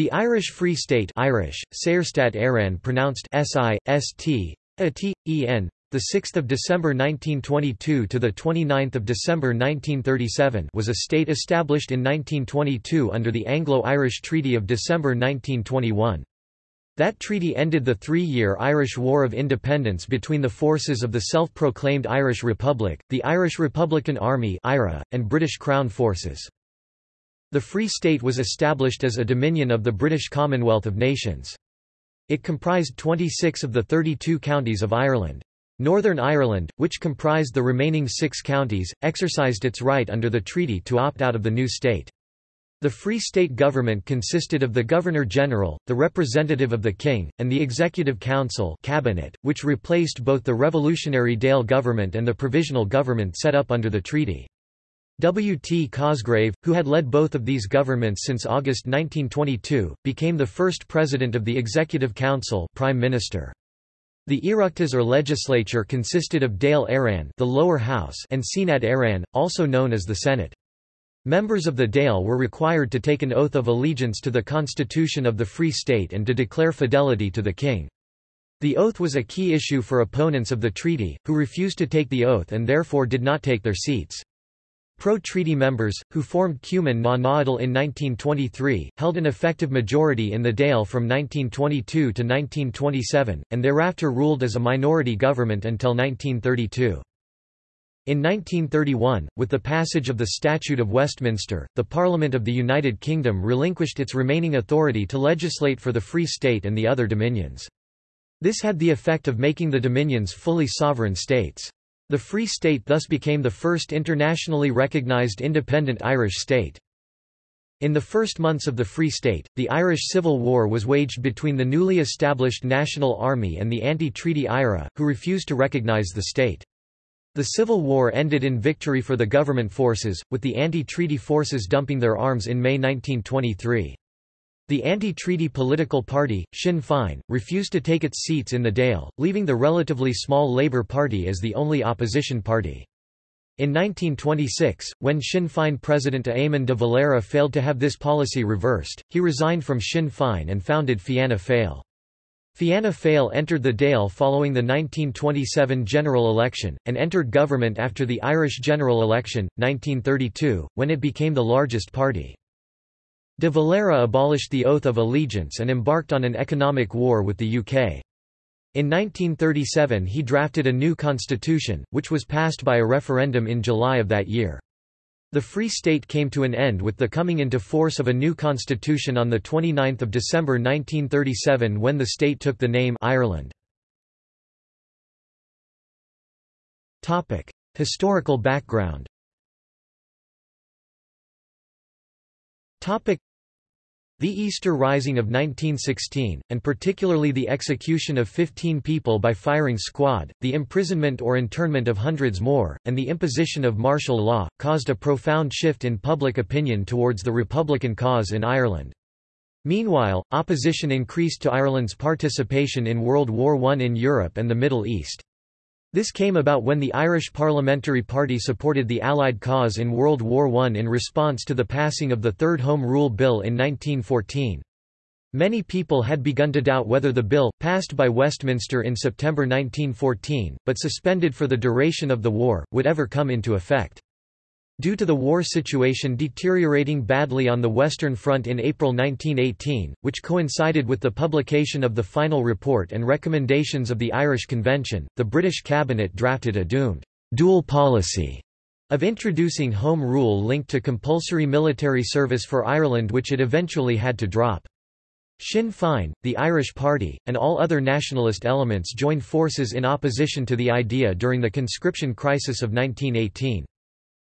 The Irish Free State Irish, Saorstát Éireann pronounced S-I-S-T, A-T-E-N, the 6th December 1922 to the 29th December 1937 was a state established in 1922 under the Anglo-Irish Treaty of December 1921. That treaty ended the three-year Irish War of Independence between the forces of the self-proclaimed Irish Republic, the Irish Republican Army and British Crown forces. The Free State was established as a dominion of the British Commonwealth of Nations. It comprised 26 of the 32 counties of Ireland. Northern Ireland, which comprised the remaining six counties, exercised its right under the treaty to opt out of the new state. The Free State government consisted of the Governor-General, the representative of the King, and the Executive Council cabinet, which replaced both the Revolutionary Dáil government and the Provisional government set up under the treaty. W. T. Cosgrave, who had led both of these governments since August 1922, became the first president of the Executive Council prime minister. The Oireachtas or legislature consisted of Dáil Éireann the lower house and Seanad Éireann, also known as the Senate. Members of the Dáil were required to take an oath of allegiance to the Constitution of the Free State and to declare fidelity to the king. The oath was a key issue for opponents of the treaty, who refused to take the oath and therefore did not take their seats. Pro-treaty members, who formed Cumann na nGaedheal in 1923, held an effective majority in the Dáil from 1922 to 1927, and thereafter ruled as a minority government until 1932. In 1931, with the passage of the Statute of Westminster, the Parliament of the United Kingdom relinquished its remaining authority to legislate for the Free State and the other dominions. This had the effect of making the dominions fully sovereign states. The Free State thus became the first internationally recognized independent Irish state. In the first months of the Free State, the Irish Civil War was waged between the newly established National Army and the anti-treaty IRA, who refused to recognize the state. The Civil War ended in victory for the government forces, with the anti-treaty forces dumping their arms in May 1923. The anti-treaty political party, Sinn Féin, refused to take its seats in the Dáil, leaving the relatively small Labour Party as the only opposition party. In 1926, when Sinn Féin President Eamon de Valera failed to have this policy reversed, he resigned from Sinn Féin and founded Fianna Fáil. Fianna Fáil entered the Dáil following the 1927 general election, and entered government after the Irish general election, 1932, when it became the largest party. De Valera abolished the Oath of Allegiance and embarked on an economic war with the UK. In 1937 he drafted a new constitution, which was passed by a referendum in July of that year. The Free State came to an end with the coming into force of a new constitution on 29 December 1937 when the state took the name Ireland. Historical background the Easter Rising of 1916, and particularly the execution of 15 people by firing squad, the imprisonment or internment of hundreds more, and the imposition of martial law, caused a profound shift in public opinion towards the Republican cause in Ireland. Meanwhile, opposition increased to Ireland's participation in World War I in Europe and the Middle East. This came about when the Irish Parliamentary Party supported the Allied cause in World War I in response to the passing of the Third Home Rule Bill in 1914. Many people had begun to doubt whether the bill, passed by Westminster in September 1914, but suspended for the duration of the war, would ever come into effect. Due to the war situation deteriorating badly on the Western Front in April 1918, which coincided with the publication of the final report and recommendations of the Irish Convention, the British cabinet drafted a doomed dual policy of introducing home rule linked to compulsory military service for Ireland which it eventually had to drop. Sinn Féin, the Irish Party, and all other nationalist elements joined forces in opposition to the idea during the conscription crisis of 1918.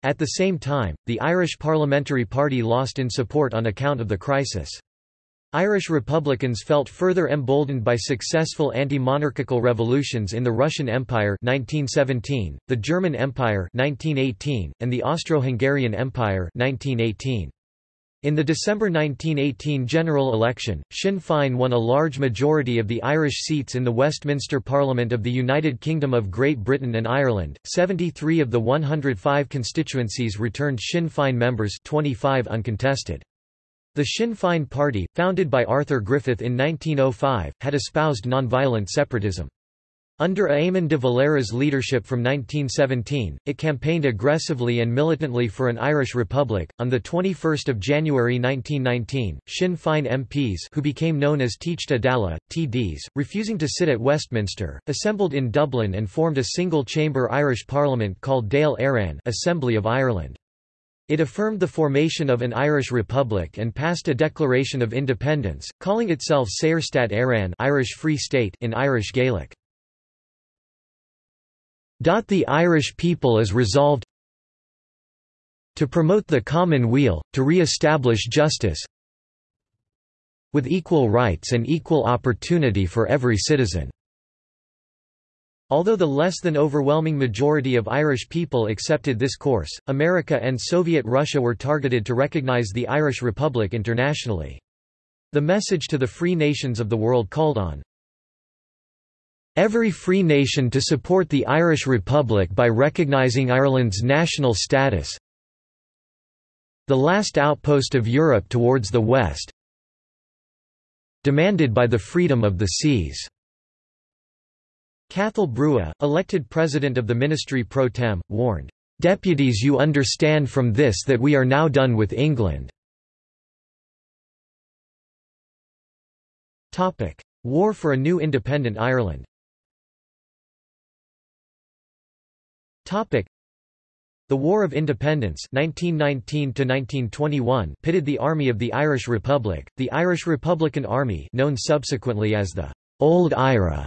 At the same time, the Irish Parliamentary Party lost in support on account of the crisis. Irish Republicans felt further emboldened by successful anti-monarchical revolutions in the Russian Empire 1917, the German Empire 1918, and the Austro-Hungarian Empire 1918. In the December 1918 general election, Sinn Féin won a large majority of the Irish seats in the Westminster Parliament of the United Kingdom of Great Britain and Ireland. 73 of the 105 constituencies returned Sinn Féin members, 25 uncontested. The Sinn Féin Party, founded by Arthur Griffith in 1905, had espoused nonviolent separatism. Under Eamon de Valera's leadership from 1917, it campaigned aggressively and militantly for an Irish Republic. On the 21st of January 1919, Sinn Féin MPs, who became known as Teachta Dála, TDs, refusing to sit at Westminster, assembled in Dublin and formed a single-chamber Irish Parliament called Dáil Éireann, Assembly of Ireland. It affirmed the formation of an Irish Republic and passed a Declaration of Independence, calling itself Saorstát Éireann Irish Free State in Irish Gaelic. The Irish people is resolved to promote the common weal, to re-establish justice with equal rights and equal opportunity for every citizen." Although the less than overwhelming majority of Irish people accepted this course, America and Soviet Russia were targeted to recognize the Irish Republic internationally. The message to the free nations of the world called on every free nation to support the Irish Republic by recognising Ireland's national status the last outpost of Europe towards the west demanded by the freedom of the seas." Cathal Brugha, elected president of the ministry pro tem, warned, "'Deputies you understand from this that we are now done with England." War for a new independent Ireland Topic. The War of Independence 1919 pitted the Army of the Irish Republic, the Irish Republican Army known subsequently as the Old IRA,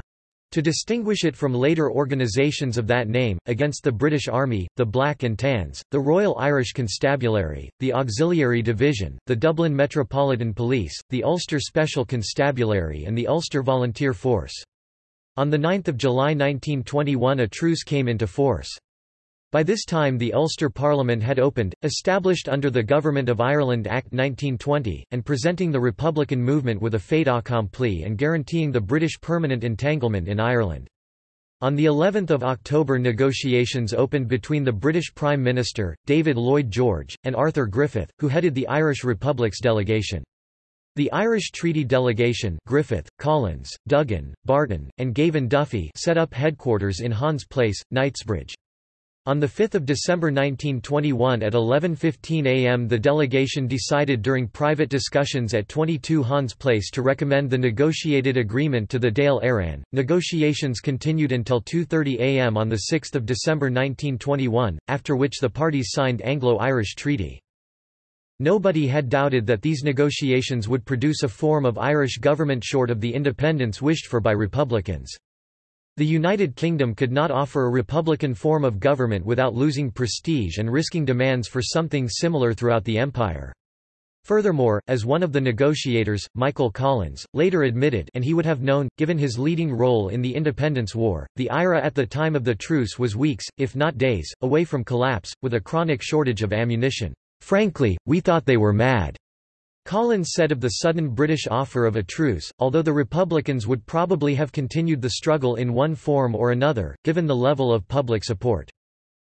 to distinguish it from later organisations of that name, against the British Army, the Black and Tans, the Royal Irish Constabulary, the Auxiliary Division, the Dublin Metropolitan Police, the Ulster Special Constabulary and the Ulster Volunteer Force. On 9 July 1921 a truce came into force. By this time the Ulster Parliament had opened, established under the Government of Ireland Act 1920, and presenting the Republican movement with a fait accompli and guaranteeing the British permanent entanglement in Ireland. On the 11th of October negotiations opened between the British Prime Minister, David Lloyd George, and Arthur Griffith, who headed the Irish Republic's delegation. The Irish Treaty Delegation Griffith, Collins, Duggan, Barton, and Gavin Duffy set up headquarters in Hans Place, Knightsbridge. On 5 December 1921 at 11.15 am the delegation decided during private discussions at 22 Hans Place to recommend the negotiated agreement to the Dáil Éireann. Negotiations continued until 2.30 am on 6 December 1921, after which the parties signed Anglo-Irish Treaty. Nobody had doubted that these negotiations would produce a form of Irish government short of the independence wished for by Republicans. The United Kingdom could not offer a republican form of government without losing prestige and risking demands for something similar throughout the empire. Furthermore, as one of the negotiators, Michael Collins, later admitted and he would have known, given his leading role in the Independence War, the IRA at the time of the truce was weeks, if not days, away from collapse, with a chronic shortage of ammunition. Frankly, we thought they were mad. Collins said of the sudden British offer of a truce, although the Republicans would probably have continued the struggle in one form or another, given the level of public support.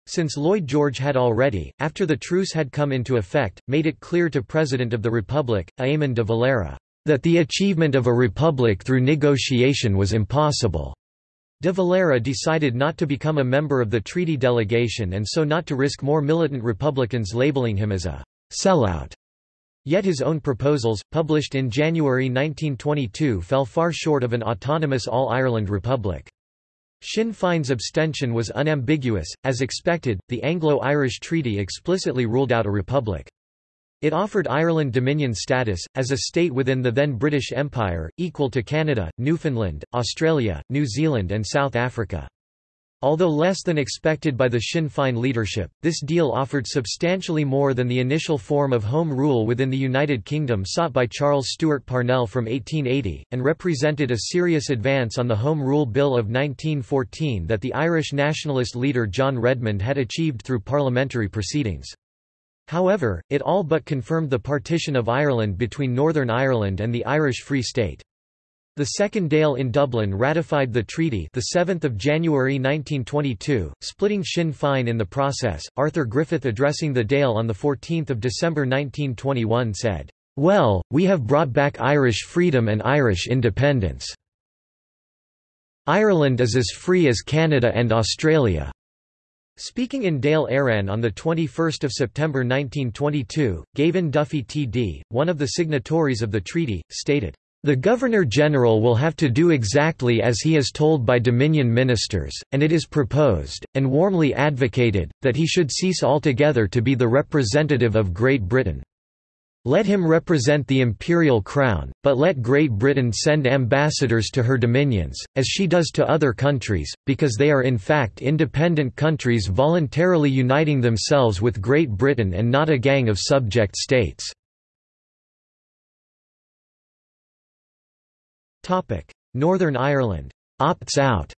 Since Lloyd George had already, after the truce had come into effect, made it clear to President of the Republic, Eamon de Valera, that the achievement of a republic through negotiation was impossible. De Valera decided not to become a member of the treaty delegation and so not to risk more militant Republicans labeling him as a sellout. Yet his own proposals, published in January 1922 fell far short of an autonomous All-Ireland Republic. Sinn Féin's abstention was unambiguous, as expected, the Anglo-Irish Treaty explicitly ruled out a republic. It offered Ireland Dominion status, as a state within the then British Empire, equal to Canada, Newfoundland, Australia, New Zealand and South Africa. Although less than expected by the Sinn Féin leadership, this deal offered substantially more than the initial form of Home Rule within the United Kingdom sought by Charles Stewart Parnell from 1880, and represented a serious advance on the Home Rule Bill of 1914 that the Irish nationalist leader John Redmond had achieved through parliamentary proceedings. However, it all but confirmed the partition of Ireland between Northern Ireland and the Irish Free State. The Second Dáil in Dublin ratified the treaty the 7th of January 1922, splitting Sinn Féin in the process. Arthur Griffith addressing the Dáil on the 14th of December 1921 said, Well, we have brought back Irish freedom and Irish independence. Ireland is as free as Canada and Australia. Speaking in Dáil Éireann on 21 September 1922, Gavin Duffy TD, one of the signatories of the treaty, stated, "...the Governor-General will have to do exactly as he is told by Dominion ministers, and it is proposed, and warmly advocated, that he should cease altogether to be the representative of Great Britain." Let him represent the imperial crown, but let Great Britain send ambassadors to her dominions, as she does to other countries, because they are in fact independent countries voluntarily uniting themselves with Great Britain and not a gang of subject states. Northern Ireland. Opts out.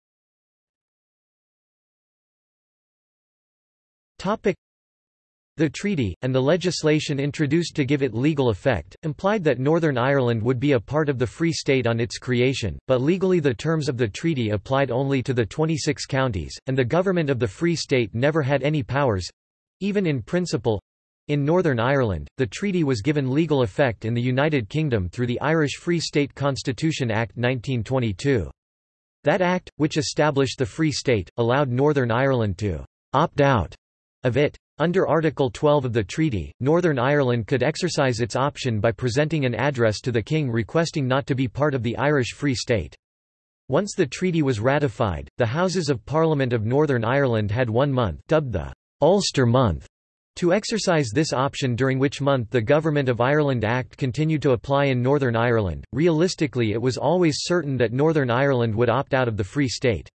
The treaty, and the legislation introduced to give it legal effect, implied that Northern Ireland would be a part of the Free State on its creation, but legally the terms of the treaty applied only to the 26 counties, and the government of the Free State never had any powers—even in principle. In Northern Ireland, the treaty was given legal effect in the United Kingdom through the Irish Free State Constitution Act 1922. That act, which established the Free State, allowed Northern Ireland to «opt out» of it. Under Article 12 of the treaty, Northern Ireland could exercise its option by presenting an address to the King requesting not to be part of the Irish Free State. Once the treaty was ratified, the Houses of Parliament of Northern Ireland had one month dubbed the Ulster Month to exercise this option during which month the Government of Ireland Act continued to apply in Northern Ireland. Realistically it was always certain that Northern Ireland would opt out of the Free State.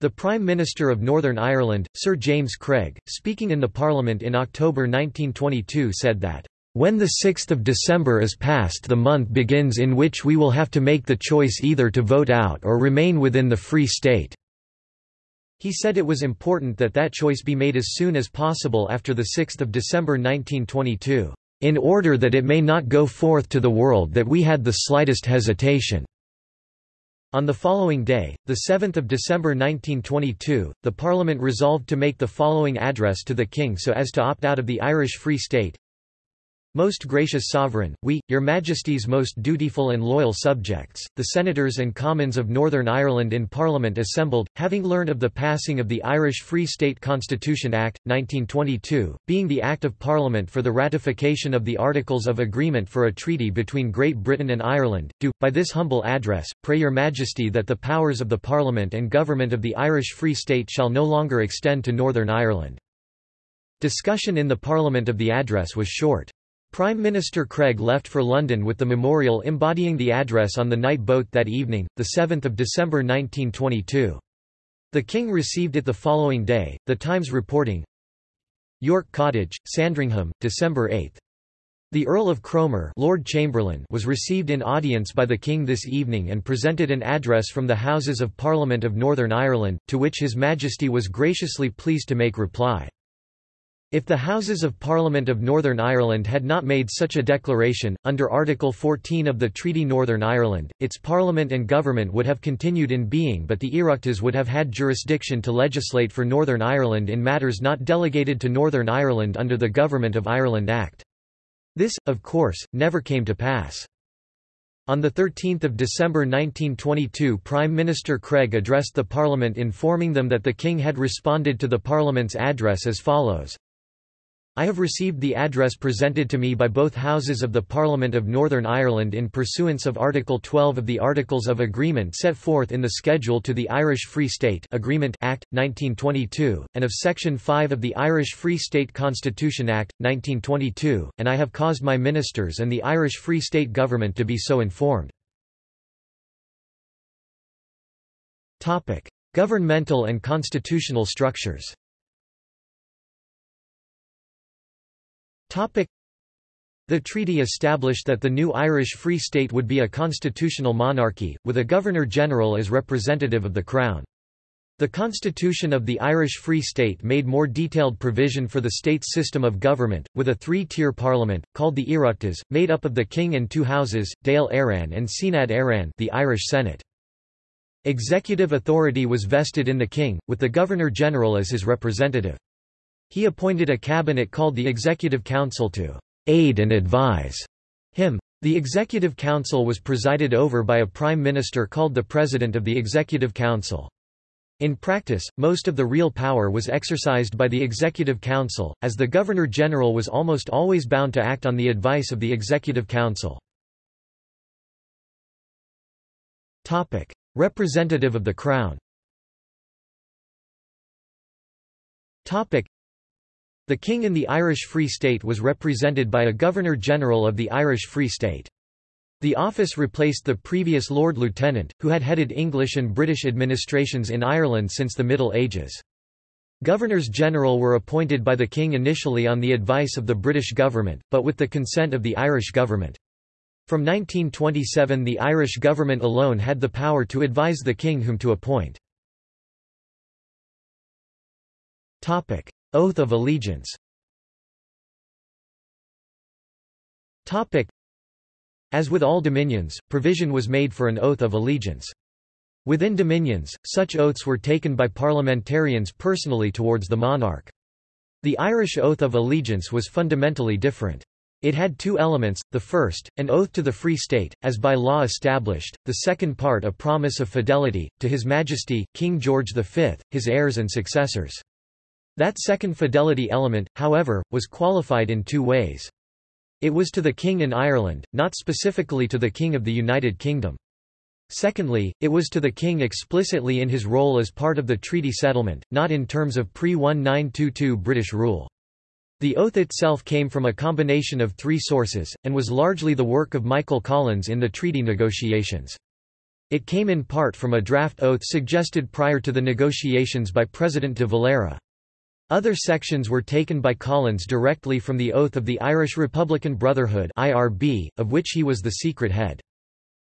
The Prime Minister of Northern Ireland, Sir James Craig, speaking in the Parliament in October 1922 said that, "...when the 6th of December is passed the month begins in which we will have to make the choice either to vote out or remain within the Free State." He said it was important that that choice be made as soon as possible after the 6th of December 1922, "...in order that it may not go forth to the world that we had the slightest hesitation." On the following day, 7 December 1922, the Parliament resolved to make the following address to the King so as to opt out of the Irish Free State. Most gracious Sovereign, we, your Majesty's most dutiful and loyal subjects, the Senators and Commons of Northern Ireland in Parliament assembled, having learned of the passing of the Irish Free State Constitution Act, 1922, being the Act of Parliament for the ratification of the Articles of Agreement for a treaty between Great Britain and Ireland, do, by this humble address, pray your Majesty that the powers of the Parliament and Government of the Irish Free State shall no longer extend to Northern Ireland. Discussion in the Parliament of the address was short. Prime Minister Craig left for London with the memorial embodying the address on the night boat that evening, 7 December 1922. The King received it the following day, The Times reporting, York Cottage, Sandringham, December 8. The Earl of Cromer Lord Chamberlain was received in audience by the King this evening and presented an address from the Houses of Parliament of Northern Ireland, to which His Majesty was graciously pleased to make reply. If the Houses of Parliament of Northern Ireland had not made such a declaration, under Article 14 of the Treaty Northern Ireland, its Parliament and government would have continued in being but the Oireachtas would have had jurisdiction to legislate for Northern Ireland in matters not delegated to Northern Ireland under the Government of Ireland Act. This, of course, never came to pass. On 13 December 1922 Prime Minister Craig addressed the Parliament informing them that the King had responded to the Parliament's address as follows, I have received the address presented to me by both Houses of the Parliament of Northern Ireland in pursuance of Article 12 of the Articles of Agreement set forth in the Schedule to the Irish Free State Agreement Act, 1922, and of Section 5 of the Irish Free State Constitution Act, 1922, and I have caused my ministers and the Irish Free State Government to be so informed. Governmental and constitutional structures The treaty established that the new Irish Free State would be a constitutional monarchy, with a Governor-General as representative of the Crown. The constitution of the Irish Free State made more detailed provision for the state's system of government, with a three-tier parliament, called the Oireachtas, made up of the king and two houses, Dáil Éireann and Seanad Éireann the Irish Senate. Executive authority was vested in the king, with the Governor-General as his representative. He appointed a cabinet called the Executive Council to aid and advise Him. The Executive Council was presided over by a Prime Minister called the President of the Executive Council. In practice, most of the real power was exercised by the Executive Council, as the Governor-General was almost always bound to act on the advice of the Executive Council. Representative of the Crown the King in the Irish Free State was represented by a Governor-General of the Irish Free State. The office replaced the previous Lord Lieutenant, who had headed English and British administrations in Ireland since the Middle Ages. Governors-General were appointed by the King initially on the advice of the British government, but with the consent of the Irish government. From 1927 the Irish government alone had the power to advise the King whom to appoint. Oath of allegiance As with all dominions, provision was made for an oath of allegiance. Within dominions, such oaths were taken by parliamentarians personally towards the monarch. The Irish oath of allegiance was fundamentally different. It had two elements, the first, an oath to the Free State, as by law established, the second part a promise of fidelity, to His Majesty, King George V, his heirs and successors. That second fidelity element, however, was qualified in two ways. It was to the king in Ireland, not specifically to the king of the United Kingdom. Secondly, it was to the king explicitly in his role as part of the treaty settlement, not in terms of pre-1922 British rule. The oath itself came from a combination of three sources, and was largely the work of Michael Collins in the treaty negotiations. It came in part from a draft oath suggested prior to the negotiations by President de Valera. Other sections were taken by Collins directly from the Oath of the Irish Republican Brotherhood of which he was the secret head.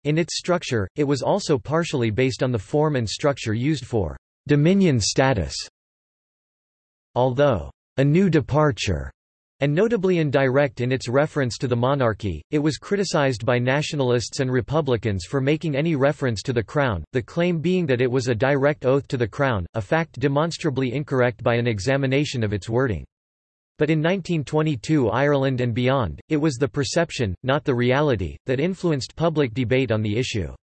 In its structure, it was also partially based on the form and structure used for Dominion status. Although a new departure and notably indirect in its reference to the monarchy, it was criticized by nationalists and Republicans for making any reference to the Crown, the claim being that it was a direct oath to the Crown, a fact demonstrably incorrect by an examination of its wording. But in 1922 Ireland and beyond, it was the perception, not the reality, that influenced public debate on the issue.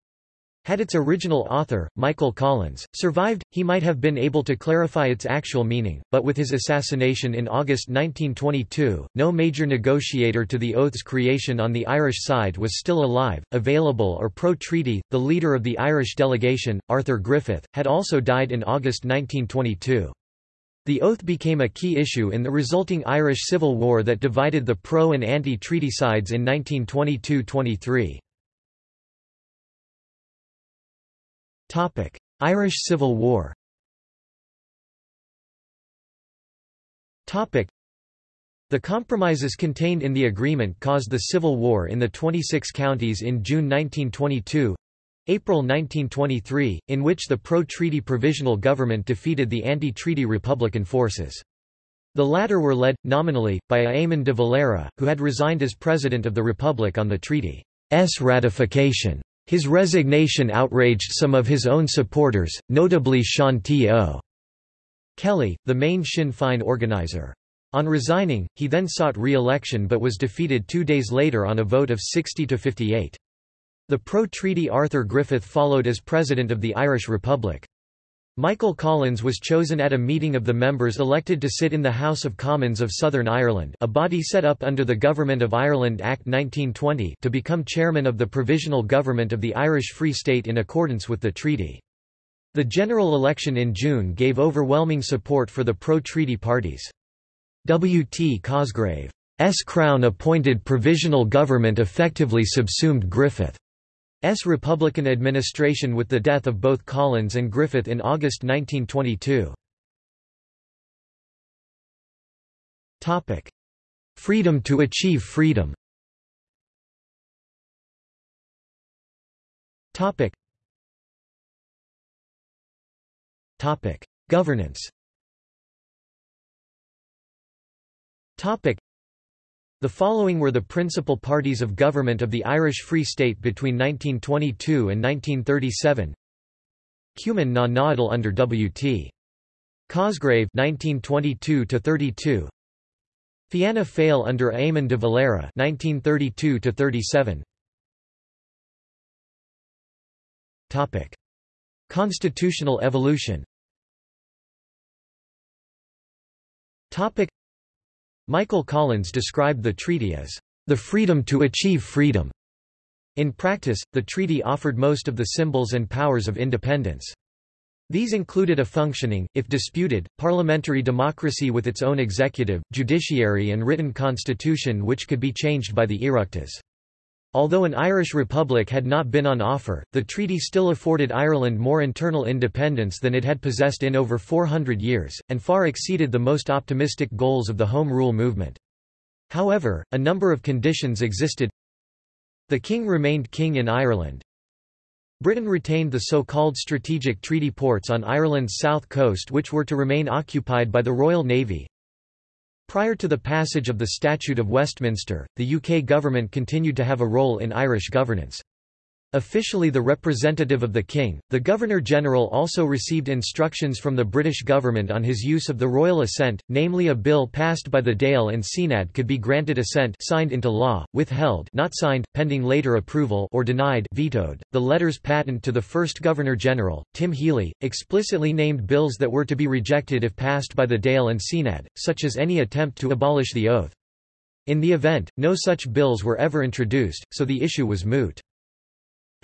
Had its original author, Michael Collins, survived, he might have been able to clarify its actual meaning, but with his assassination in August 1922, no major negotiator to the oath's creation on the Irish side was still alive, available or pro-treaty. The leader of the Irish delegation, Arthur Griffith, had also died in August 1922. The oath became a key issue in the resulting Irish Civil War that divided the pro- and anti-treaty sides in 1922–23. Irish Civil War the compromises contained in the agreement caused the Civil War in the 26 counties in June 1922 April 1923, in which the pro-treaty provisional government defeated the anti-treaty Republican forces. The latter were led, nominally, by Eamon de Valera, who had resigned as President of the Republic on the treaty's ratification. His resignation outraged some of his own supporters, notably Sean T. O. Kelly, the main Sinn Féin organizer. On resigning, he then sought re-election but was defeated two days later on a vote of 60 to 58. The pro-treaty Arthur Griffith followed as President of the Irish Republic. Michael Collins was chosen at a meeting of the members elected to sit in the House of Commons of Southern Ireland a body set up under the Government of Ireland Act 1920 to become chairman of the Provisional Government of the Irish Free State in accordance with the treaty. The general election in June gave overwhelming support for the pro-treaty parties. W. T. Cosgrave's Crown-appointed provisional government effectively subsumed Griffith. S. Republican administration with the death of both Collins and Griffith in August 1922. Freedom to achieve freedom. Governance the following were the principal parties of government of the Irish Free State between 1922 and 1937 Cumann na nGaedheal under W.T. Cosgrave 1922 32 Fianna Fáil under Eamon de Valera 1932 37 Topic. Constitutional evolution. Topic Michael Collins described the treaty as the freedom to achieve freedom. In practice, the treaty offered most of the symbols and powers of independence. These included a functioning, if disputed, parliamentary democracy with its own executive, judiciary and written constitution which could be changed by the Oireachtas. Although an Irish republic had not been on offer, the treaty still afforded Ireland more internal independence than it had possessed in over 400 years, and far exceeded the most optimistic goals of the Home Rule movement. However, a number of conditions existed. The king remained king in Ireland, Britain retained the so-called strategic treaty ports on Ireland's south coast which were to remain occupied by the Royal Navy. Prior to the passage of the Statute of Westminster, the UK government continued to have a role in Irish governance. Officially the representative of the king, the Governor-General also received instructions from the British government on his use of the royal assent, namely a bill passed by the Dáil and Seanad could be granted assent signed into law, withheld not signed, pending later approval or denied vetoed. The letters patent to the first Governor-General, Tim Healy, explicitly named bills that were to be rejected if passed by the Dáil and Seanad, such as any attempt to abolish the oath. In the event, no such bills were ever introduced, so the issue was moot.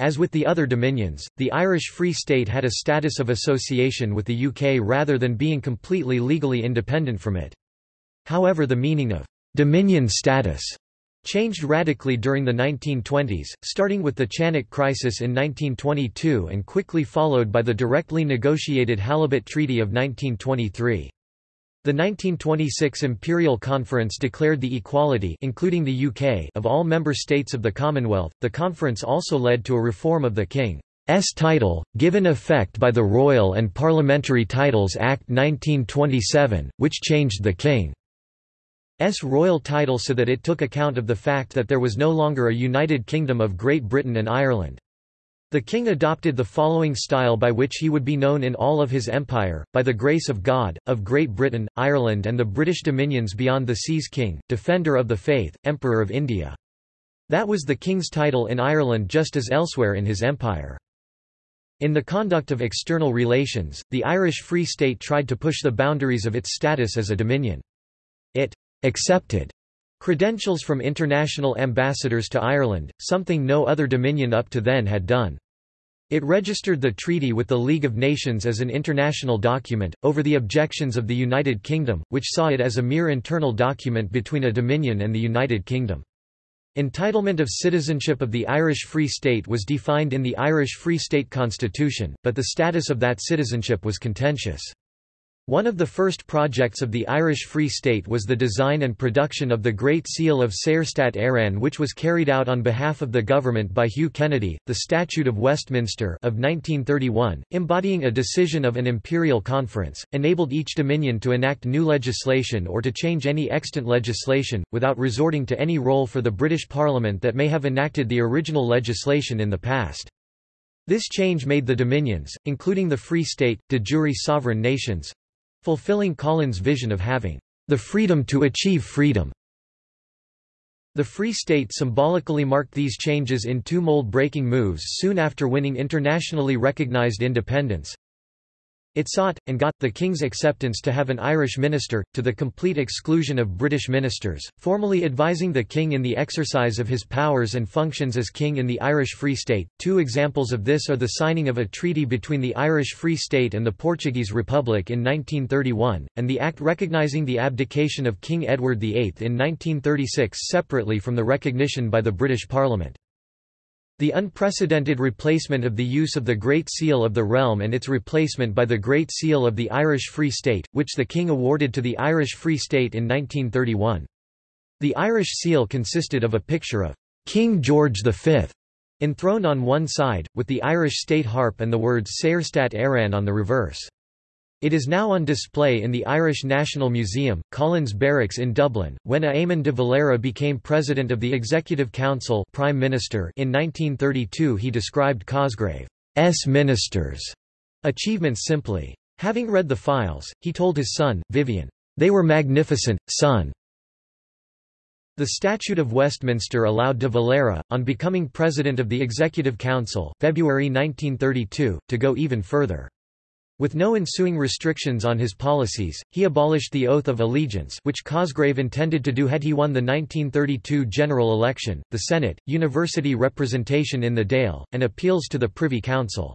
As with the other dominions, the Irish Free State had a status of association with the UK rather than being completely legally independent from it. However the meaning of «dominion status» changed radically during the 1920s, starting with the Chanak Crisis in 1922 and quickly followed by the directly negotiated Halibut Treaty of 1923. The 1926 Imperial Conference declared the equality including the UK of all member states of the Commonwealth. The conference also led to a reform of the King's title, given effect by the Royal and Parliamentary Titles Act 1927, which changed the King's royal title so that it took account of the fact that there was no longer a United Kingdom of Great Britain and Ireland. The king adopted the following style by which he would be known in all of his empire, by the grace of God, of Great Britain, Ireland and the British dominions beyond the seas King, Defender of the Faith, Emperor of India. That was the king's title in Ireland just as elsewhere in his empire. In the conduct of external relations, the Irish Free State tried to push the boundaries of its status as a dominion. It accepted Credentials from international ambassadors to Ireland, something no other dominion up to then had done. It registered the treaty with the League of Nations as an international document, over the objections of the United Kingdom, which saw it as a mere internal document between a dominion and the United Kingdom. Entitlement of citizenship of the Irish Free State was defined in the Irish Free State Constitution, but the status of that citizenship was contentious. One of the first projects of the Irish Free State was the design and production of the Great Seal of Saorstát Éireann which was carried out on behalf of the government by Hugh Kennedy, the Statute of Westminster of 1931, embodying a decision of an imperial conference, enabled each dominion to enact new legislation or to change any extant legislation, without resorting to any role for the British Parliament that may have enacted the original legislation in the past. This change made the dominions, including the Free State, de jure sovereign nations, fulfilling Collins' vision of having the freedom to achieve freedom. The Free State symbolically marked these changes in two mold-breaking moves soon after winning internationally recognized independence. It sought, and got, the King's acceptance to have an Irish minister, to the complete exclusion of British ministers, formally advising the King in the exercise of his powers and functions as King in the Irish Free State. Two examples of this are the signing of a treaty between the Irish Free State and the Portuguese Republic in 1931, and the act recognising the abdication of King Edward VIII in 1936 separately from the recognition by the British Parliament. The unprecedented replacement of the use of the Great Seal of the Realm and its replacement by the Great Seal of the Irish Free State, which the King awarded to the Irish Free State in 1931. The Irish seal consisted of a picture of King George V enthroned on one side, with the Irish state harp and the words Saorstát Éireann on the reverse. It is now on display in the Irish National Museum, Collins Barracks in Dublin. When Eamon de Valera became president of the Executive Council Prime Minister in 1932 he described Cosgrave's ministers' achievements simply. Having read the files, he told his son, Vivion, "'They were magnificent, son. The Statute of Westminster allowed de Valera, on becoming President of the Executive Council February 1932, to go even further. With no ensuing restrictions on his policies, he abolished the oath of allegiance which Cosgrave intended to do had he won the 1932 general election, the Senate, university representation in the Dáil, and appeals to the Privy Council.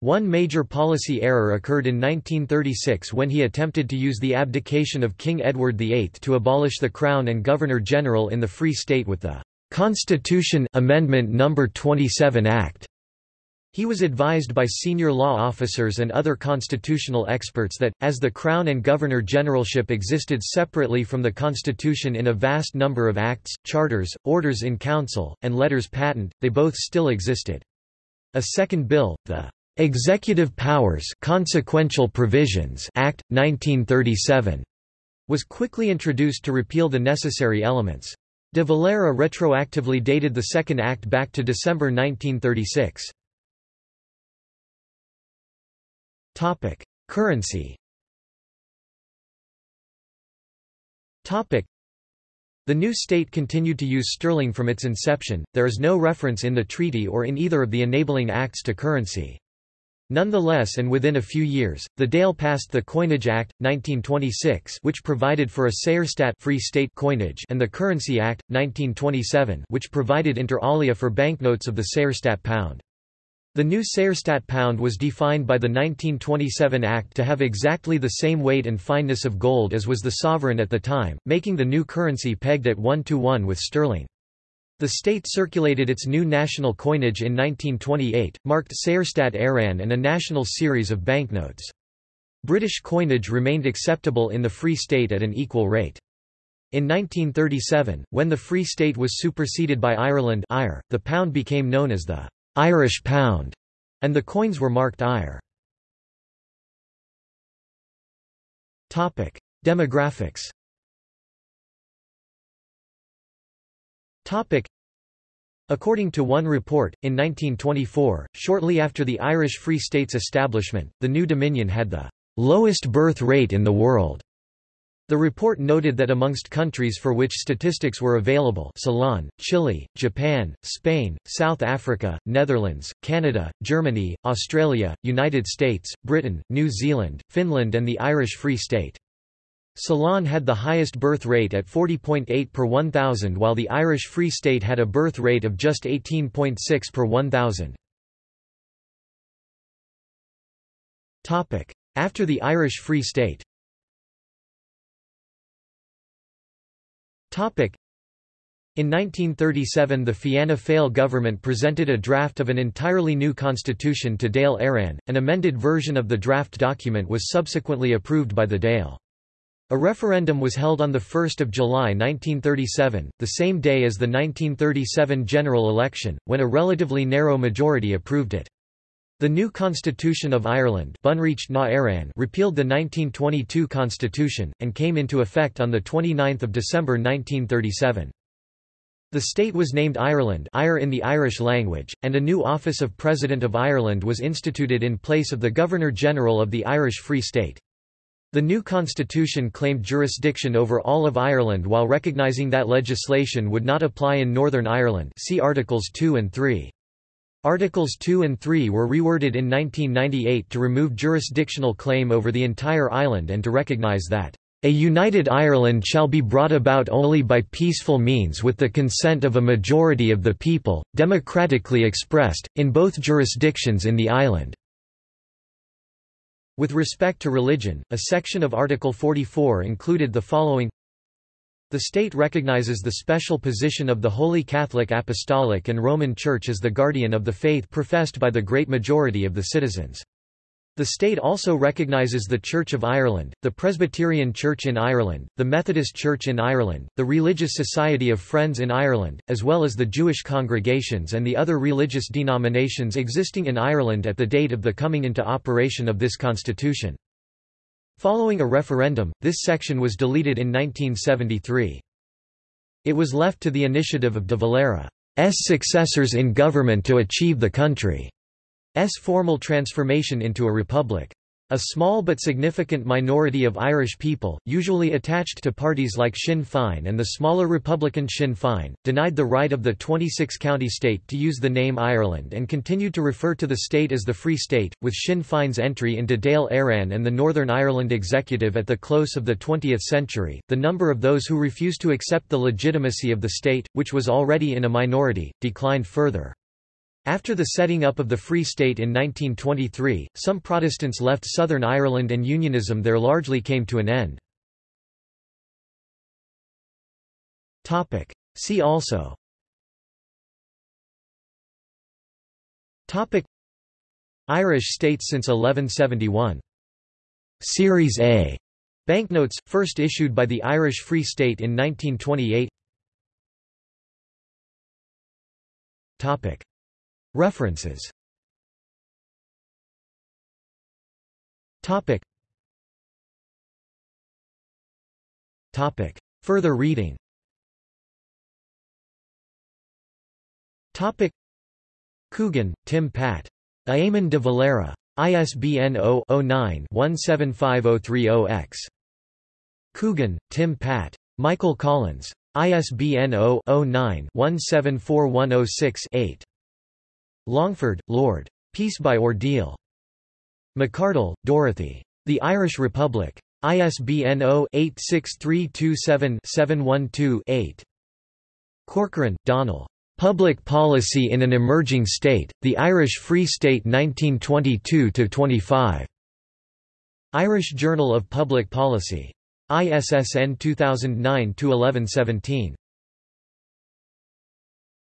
One major policy error occurred in 1936 when he attempted to use the abdication of King Edward VIII to abolish the Crown and Governor-General in the Free State with the Constitution Amendment No. 27 Act. He was advised by senior law officers and other constitutional experts that, as the Crown and Governor-Generalship existed separately from the Constitution in a vast number of acts, charters, orders in council, and letters patent, they both still existed. A second bill, the Executive Powers Consequential Provisions Act, 1937, was quickly introduced to repeal the necessary elements. De Valera retroactively dated the Second Act back to December 1936. Topic: Currency. Topic: The new state continued to use sterling from its inception. There is no reference in the treaty or in either of the enabling acts to currency. Nonetheless and within a few years, the Dáil passed the Coinage Act, 1926 which provided for a Saorstát free state coinage and the Currency Act, 1927 which provided inter alia for banknotes of the Saorstát pound. The new Saorstát pound was defined by the 1927 Act to have exactly the same weight and fineness of gold as was the sovereign at the time, making the new currency pegged at 1 to 1 with sterling. The state circulated its new national coinage in 1928, marked Saorstát Éireann and a national series of banknotes. British coinage remained acceptable in the Free State at an equal rate. In 1937, when the Free State was superseded by Ireland the pound became known as the Irish pound, and the coins were marked Éire. Topic: Demographics. Topic: According to one report, in 1924, shortly after the Irish Free State's establishment, the new Dominion had the lowest birth rate in the world. The report noted that amongst countries for which statistics were available Ceylon, Chile, Japan, Spain, South Africa, Netherlands, Canada, Germany, Australia, United States, Britain, New Zealand, Finland and the Irish Free State. Ceylon had the highest birth rate at 40.8 per 1,000 while the Irish Free State had a birth rate of just 18.6 per 1,000. After the Irish Free State In 1937 the Fianna Fáil government presented a draft of an entirely new constitution to Dáil Éireann, an amended version of the draft document was subsequently approved by the Dáil. A referendum was held on 1 July 1937, the same day as the 1937 general election, when a relatively narrow majority approved it. The new Constitution of Ireland repealed the 1922 constitution, and came into effect on 29 December 1937. The state was named Ireland in the Irish language, and a new office of President of Ireland was instituted in place of the Governor-General of the Irish Free State. The new constitution claimed jurisdiction over all of Ireland while recognising that legislation would not apply in Northern Ireland see Articles 2 and 3. Articles 2 and 3 were reworded in 1998 to remove jurisdictional claim over the entire island and to recognise that a united Ireland shall be brought about only by peaceful means with the consent of a majority of the people, democratically expressed, in both jurisdictions in the island." With respect to religion, a section of Article 44 included the following the state recognizes the special position of the Holy Catholic Apostolic and Roman Church as the guardian of the faith professed by the great majority of the citizens. The state also recognises the Church of Ireland, the Presbyterian Church in Ireland, the Methodist Church in Ireland, the Religious Society of Friends in Ireland, as well as the Jewish congregations and the other religious denominations existing in Ireland at the date of the coming into operation of this constitution. Following a referendum, this section was deleted in 1973. It was left to the initiative of de Valera's successors in government to achieve the country's formal transformation into a republic. A small but significant minority of Irish people, usually attached to parties like Sinn Féin and the smaller Republican Sinn Féin, denied the right of the 26-county state to use the name Ireland and continued to refer to the state as the Free State, with Sinn Féin's entry into Dáil Éireann and the Northern Ireland Executive at the close of the 20th century. The number of those who refused to accept the legitimacy of the state, which was already in a minority, declined further. After the setting up of the Free State in 1923, some Protestants left Southern Ireland and Unionism there largely came to an end. See also. Topic. Irish states since 1171 Series A. Banknotes, first issued by the Irish Free State in 1928 Topic References Topic Topic Further reading Topic Coogan, Tim Pat. Eamon de Valera. ISBN 0-09-175030-X. Coogan, Tim Pat. Michael Collins. ISBN 0-09-174106-8. Longford, Lord. Peace by Ordeal. Macardle, Dorothy. The Irish Republic. ISBN 0-86327-712-8. Corcoran, Donal. Public Policy in an Emerging State, The Irish Free State 1922–25. Irish Journal of Public Policy. ISSN 2009-1117.